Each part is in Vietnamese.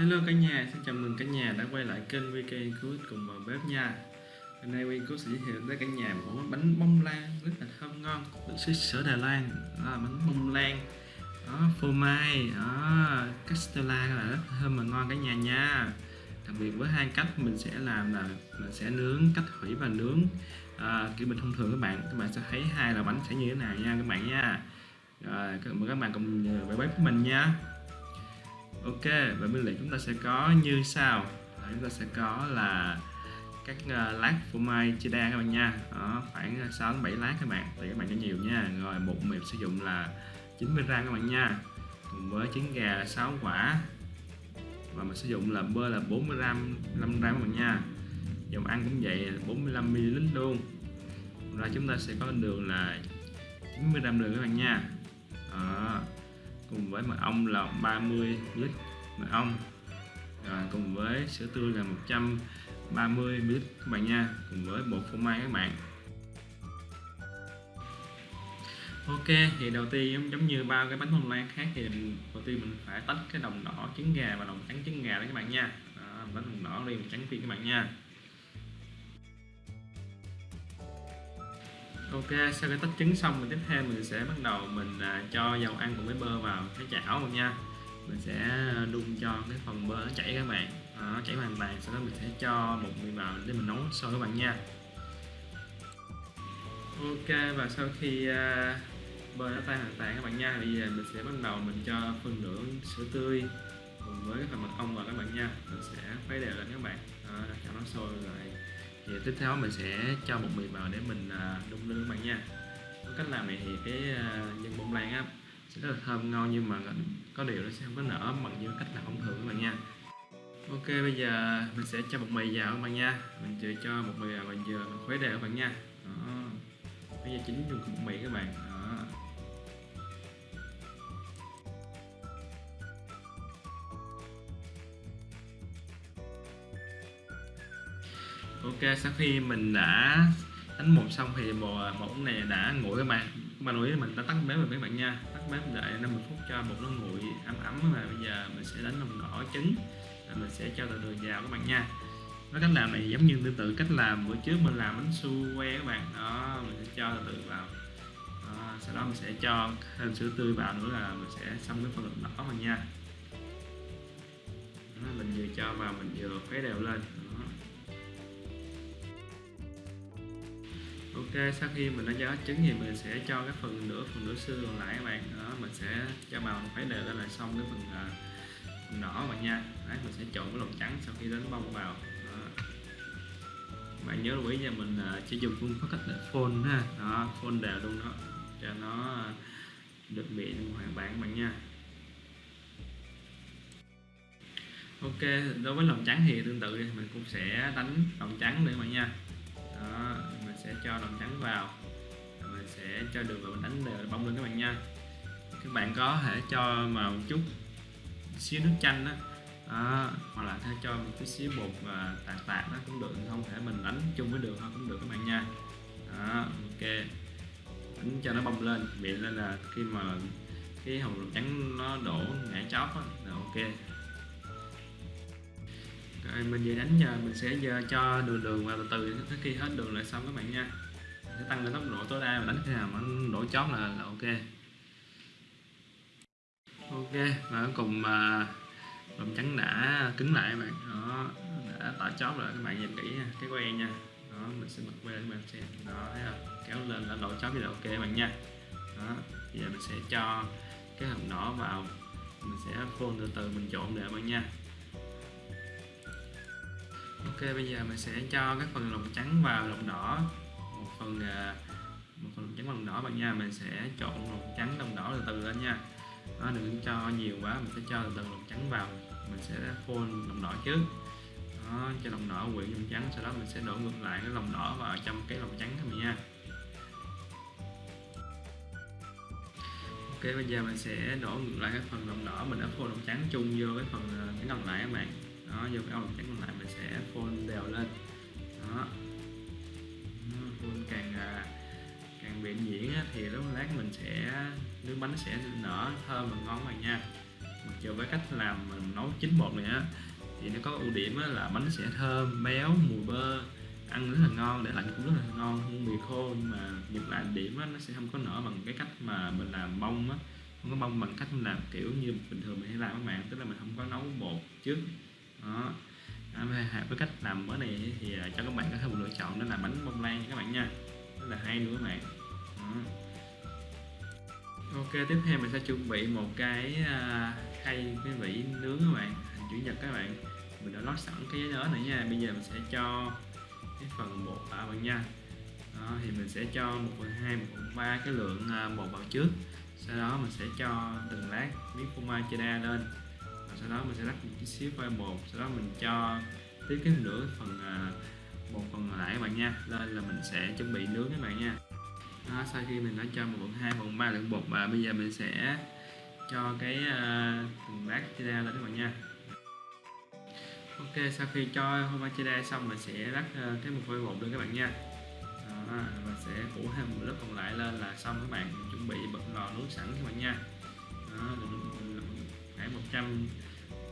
Hello cả nhà, xin chào mừng cả nhà đã quay lại kênh VK Good cùng vào bếp nha. Hôm nay VK sẽ giới thiệu tới cả nhà một món bánh bông lan rất là thơm ngon được xứ sở Đài Loan đó, là bánh bông lan. Đó, phô mai đó, castella là rất thơm và ngon cả nhà nha. Đặc biệt với hai cách mình sẽ làm là mình sẽ nướng cách hủy và nướng. À, kiểu bình thông thường các bạn các bạn sẽ thấy hai là bánh sẽ như thế nào nha các bạn nha. Rồi mời các bạn cùng vào bếp với mình nha. Ok và bên lề chúng ta sẽ có như sau. À, chúng ta sẽ có là các uh, lát phô mai cheddar các bạn nha. Đó, khoảng 6 7 lát các bạn tùy các bạn cho nhiều nha. Rồi bột mì sử dụng là 90 gram các bạn nha. Cùng với trứng gà 6 quả. Và mình sử dụng là bơ là 40 gram 5 gram các bạn nha. Dầu ăn cũng vậy 45 ml luôn. Rồi chúng ta sẽ có đường là 90 gram đường các bạn nha. Đó cùng với mật ong là 30 lít mật ong. Rồi cùng với sữa tươi là 130 ml các bạn nha cùng với bột phô mai các bạn. Ok thì đầu tiên giống như bao cái bánh bông lan khác thì đầu tiên mình phải tách cái đồng đỏ trứng gà và đồng trắng trứng gà đó các bạn nha. Đó, bánh đồng đỏ đi trắng phi các bạn nha. Ok sau khi tách trứng xong mình tiếp theo mình sẽ bắt đầu mình à, cho dầu ăn cùng với bơ vào cái chảo luôn nha. Mình sẽ đun cho cái phần bơ nó chảy các bạn Nó chảy hoàn toàn sau đó mình sẽ cho bột mì vào để mình nấu sôi các bạn nha. Ok và sau khi à, bơ nó tan hoàn toàn các bạn nha bây giờ mình sẽ bắt đầu mình cho phần nửa sữa tươi cùng với phần mật ong vào các bạn nha. Mình sẽ khuấy đều lên các bạn. À, cho nó sôi rồi thì tiếp theo mình sẽ cho bột mì vào để mình à, đun lên các bạn nha. Cách làm này thì cái à, nhân bông lan á, sẽ rất là thơm ngon nhưng mà có điều nó sẽ không có nở bằng như cách làm thông thường các bạn nha. Ok, bây giờ mình sẽ cho bột mì vào các bạn nha. Mình chưa cho bột mì vào và giờ mình khuấy đều các bạn nha. Đó. bây giờ chính dùng bột mì các bạn. Ok sau khi mình đã đánh một xong thì bò bột này đã nguội các bạn. Các bạn lưu ý mình đã tắt bếp rồi các bạn nha. Tắt bếp đợi 50 phút cho bột nó nguội ấm ấm mà bây giờ mình sẽ đánh lòng đỏ trứng rồi mình sẽ cho từ từ vào các bạn nha. Với cách làm này giống như tương tự cách làm. Bữa trước mình làm bánh su que các bạn. Đó mình sẽ cho từ từ vào. Đó, sau đó mình sẽ cho thêm sữa tươi vào nữa là mình sẽ xong cái phần lòng đỏ mình nha. Đó, mình vừa cho vào mình vừa khuấy đều lên. Ok sau khi mình đã cho trứng thì mình sẽ cho cái phần nửa phần nửa xương còn lại các bạn. Đó mình sẽ cho vào phải đều lên là xong cái phần, uh, phần đỏ bạn nha. Đấy, mình sẽ trộn cái lòng trắng sau khi đánh bông vào. Đó. bạn nhớ lưu ý nha mình uh, chỉ dùng phương pháp cách là phôn ha. Đó phôn đều luôn đó cho nó được miệng hoàn bản bạn nha. Ok đối với lòng trắng thì tương tự thì mình cũng sẽ đánh lòng trắng để bạn nha sẽ cho lòng trắng vào. Mình sẽ cho đường vào mình đánh đều bông lên các bạn nha. Các bạn có thể cho vào một chút xíu nước chanh đó, đó hoặc là thay cho một chút xíu bột và tạt tạt nó cũng được. Không thể mình đánh chung với đường thôi cũng được các bạn nha. Đó ok. Đánh cho nó bông lên miệng lên là khi mà cái hồng lòng trắng nó đổ ngã chóp đó, là ok rồi mình vừa đánh giờ mình sẽ giờ cho đường đường vào từ từ tới khi hết đường lại xong các bạn nha. Sẽ tăng lên tốc độ tối đa và đánh khi nào mà đổ chót là, là ok. Ok và cuối cùng mà lòng trắng đã cứng lại các bạn. Đó đã tạo chót rồi các bạn nhìn kỹ nha cái que nha. Đó mình sẽ bật que để các bạn xem đó thấy không? Kéo lên là đổ chót thì là ok các bạn nha. Đó giờ mình sẽ cho cái hồng đỏ vào. Mình sẽ phun từ từ mình trộn để các bạn nha ok bây giờ mình sẽ cho các phần lòng trắng vào lòng đỏ. Một phần à, một phần lồng trắng lòng đỏ bạn nha. Mình sẽ trộn lòng trắng lòng đỏ từ từ lên nha. Nó đừng cho nhiều quá mình sẽ cho từ từ lồng trắng vào. Mình sẽ phun lòng đỏ trước. Đó, cho lòng đỏ quyện lồng trắng sau đó mình sẽ đổ ngược lại cái lòng đỏ vào trong cái lòng trắng của mình nha. Ok bây giờ mình sẽ đổ ngược lại cái phần lòng đỏ. Mình đã phun lòng trắng chung vô cái phần à, cái còn lại các bạn. Đó vô cái lòng trắng còn lại sẽ phun đều lên. Đó. Phun càng à, càng viện diễn thì lúc lát mình sẽ nước bánh sẽ nở thơm và ngon bạn nha. Mặc dù với cách làm mình nấu chín bột này á thì nó có ưu điểm là bánh sẽ thơm béo mùi bơ ăn rất là ngon để lạnh cũng rất là ngon hơn mì khô nhưng mà ngược lại điểm á, nó sẽ không có nở bằng cái cách mà mình làm bông á. Không có bông bằng cách mình làm kiểu như bình thường mình hay làm các bạn tức là mình không có nấu bột trước. Đó à, với cách làm mới này thì ờ, cho các bạn có thêm một lựa chọn đó là bánh bông lan các bạn nha. Rất là hay nữa các bạn. Ừ. Ok tiếp theo mình sẽ chuẩn bị một cái ờ, khay cái vỉ nướng các bạn hình chữ nhật các bạn. Mình đã lót sẵn cái giấy đó nữa nha. Bây giờ mình sẽ cho cái phần bột vào bạn nha. Đó, thì mình sẽ cho 1 phần 2, 1 phần 3 cái lượng ờ, bột vào trước. Sau đó mình sẽ cho từng lát miếng phô mai cheddar lên và sau đó mình sẽ rắc một chút xíu quay bột sau đó mình cho tiếp cái nửa phần à, một phần lại các bạn nha. Lên là mình sẽ chuẩn bị nướng các bạn nha. Đó, sau khi mình đã cho một phần hai phần ba lượng bột và bây giờ mình sẽ cho cái uh, từng lát lên các bạn nha. Ok sau khi cho phô cheddar xong mình sẽ lắc uh, cái một phôi bột lên các bạn nha. Đó, và sẽ phủ thêm một lớp còn lại lên là xong các bạn. Mình chuẩn bị bật lò nướng sẵn các bạn nha. Đó, khoảng 100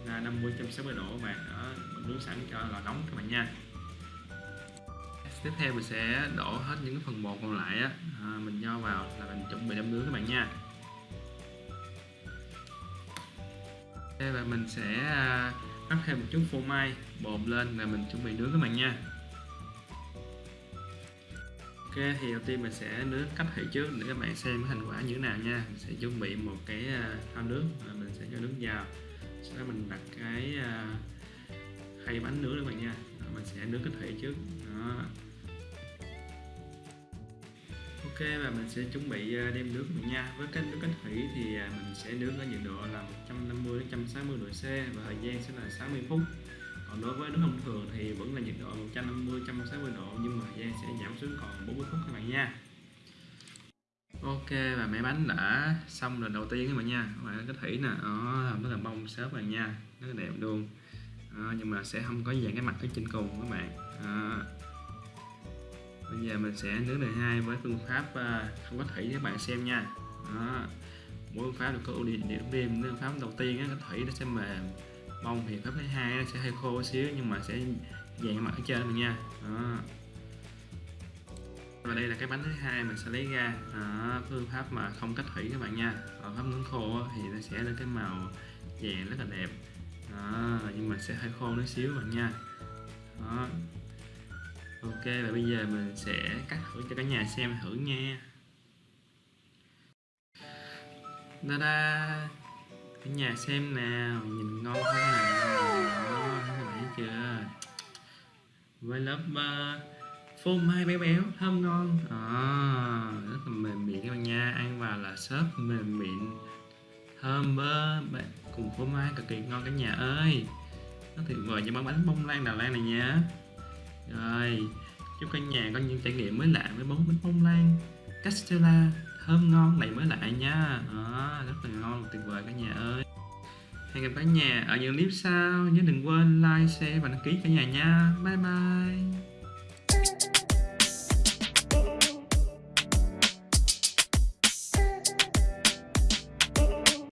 là 50 160 độ các bạn đó nướng sẵn cho lò nóng các bạn nha. Tiếp theo mình sẽ đổ hết những phần bột còn lại á à, mình cho vào là mình chuẩn bị đâm nướng các bạn nha. Đây và mình sẽ à, rắc thêm một chút phô mai bột lên là mình chuẩn bị nướng các bạn nha. Ok, thì đầu tiên mình sẽ nướng cách thủy trước để các bạn xem cái thành quả như thế nào nha. Mình sẽ chuẩn bị một cái à, thao nước và mình sẽ cho nước vào. Sau đó mình đặt cái à, khay bánh nướng các bạn nha. Mình sẽ nướng cách thủy trước. Đó. Ok, và mình sẽ chuẩn bị à, đem nước mình nha. Với cái nước cách thủy thì mình sẽ nướng ở nhiệt độ là 150 đến 160 độ C và thời gian sẽ là 60 phút. Còn đối với nước thông thường thì vẫn là nhiệt độ 150 160 độ nhưng mà thời gian sẽ giảm xuống còn bạn nha. Ok và máy bánh đã xong lần đầu tiên các bạn nha. Các bạn có thủy nè ờ, nó rất là bông xốp bạn nha. Rất là đẹp luôn. À, nhưng mà sẽ không có dạng cái mặt ở trên cùng các bạn. À. bây giờ mình sẽ nướng đời hai với phương pháp không có thủy các bạn xem nha. À. mỗi phương pháp được có ưu điểm điểm riêng. Phương pháp đầu tiên á, cái thủy nó sẽ mềm bông thì pháp thứ hai nó sẽ hơi khô xíu nhưng mà sẽ dạng mặt ở trên mình nha. À và đây là cái bánh thứ hai mình sẽ lấy ra. À, phương pháp mà không cách thủy các bạn nha. Còn pháp nướng khô thì nó sẽ lên cái màu vàng rất là đẹp. À, nhưng mà sẽ hơi khô nó xíu bạn nha. Đó. Ok và bây giờ mình sẽ cắt thử cho cả nhà xem thử nha. Da da cả nhà xem nào nhìn ngon không nào đó các bạn thấy chưa? Với lớp uh, phô mai béo béo thơm ngon. À, rất là mềm miệng các bạn nha. Ăn vào là sớt mềm miệng thơm bơ. Cùng phô mai cực kỳ ngon cả nhà ơi. Nó tuyệt vời cho món bánh bông lan đà lan này nha. Rồi chúc cả nhà có những trải nghiệm mới lạ với món bánh bông lan. Castella thơm ngon này mới lạ nha. À, rất là ngon tuyệt vời cả nhà ơi. Hẹn gặp cả nhà ở những clip sau. Nhớ đừng quên like share và đăng ký cả nhà nha. Bye bye.